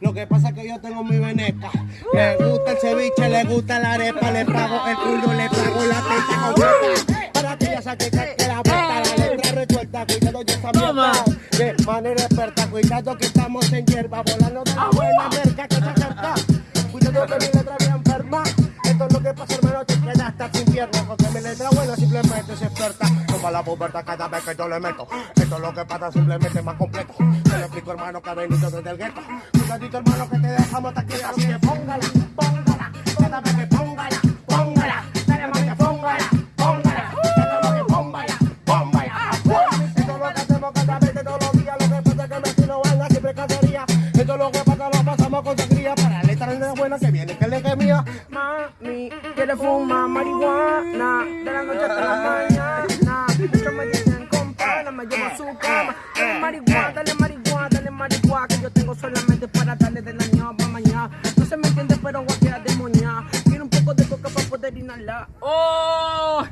Lo que pasa es que yo tengo mi veneca. Le gusta el ceviche, le gusta la arepa, le pago el culo, le pago la teta completa. Para que ella saque que la vuelta, la letra resuelta, cuidado yo Toma. mierda. De manera experta, cuidado que estamos en hierba, volando de la buena merca que se acerca. Cuidado que mi letra bien enferma. Esto es lo que pasa, hermano, te quedas hasta sin piernas. Porque mi letra buena simplemente es experta. Toma la pubertad cada vez que yo le meto. Esto es lo que pasa, simplemente más completo. Explico, hermano, desde el gueto. Cuidadito, hermano, que te dejamos hasta aquí. Así que póngala, póngala. Cada vez que póngala, póngala. Dale, mami, póngala, póngala. Cada vez que póngala, póngala. Esto es lo que hacemos cada vez que todos los días. Lo que pasa es que me en la siempre cacería. Esto es lo que pasa, lo pasamos con sangría. Para la letra de buena que viene, que le que mía. Mami, quiere fumar marihuana de la noche hasta la mañana. Esto me dicen compadre, me llevo a su cama. Dale marihuana, dale marihuana, yo tengo solamente para darle de la ñapa mañana. No se me entiende, pero guaquea de moña. Quiero un poco de coca para poder inhalar. ¡Oh!